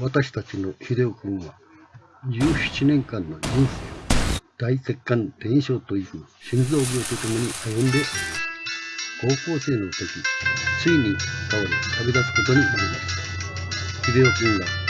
私たちの秀夫君は17年間の人生を大血管伝承という心臓病とともに歩んでおります。高校生の時ついに倒れ旅立つことになりました。秀夫君が